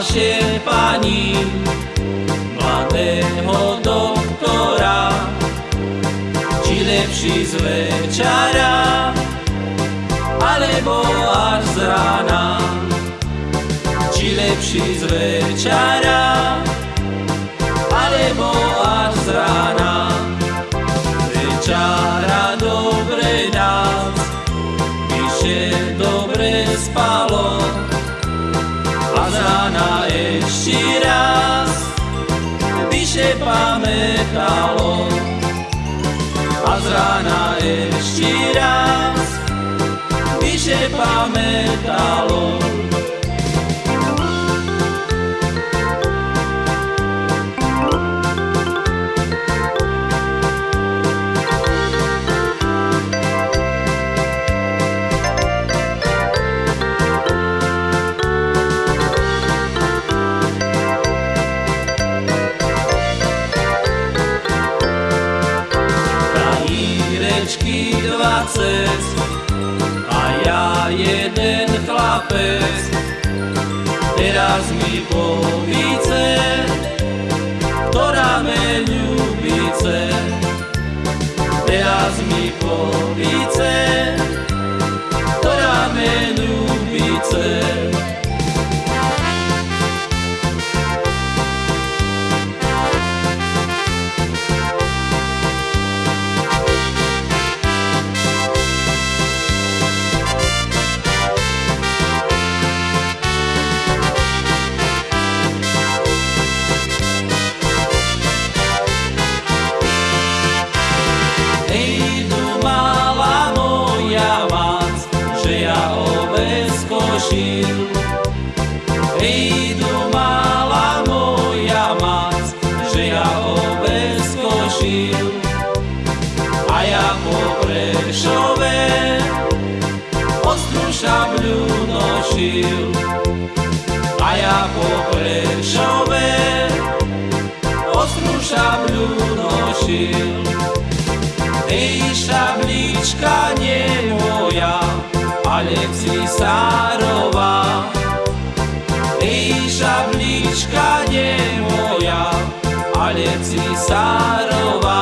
naše pani, mladého doktora, či lepší z večera, alebo až z rána, či lepší z večera, alebo až z rána. Večara dobre nás, píše dobre spáva. Ešte raz, vyše pamätalo a z rána ešte raz vyše pamätalo. Írečky dvacet a ja jeden chlapec. Teraz mi povíce, ktorá me ľubíce. Teraz mi povíce, A ja po Prešove ostrú šabľu nošil. A ja po Prešove ostrú šabľu nošil. Ej, šablička nie moja, ale cisárová. Ej, šablička nie moja, ale cisárová.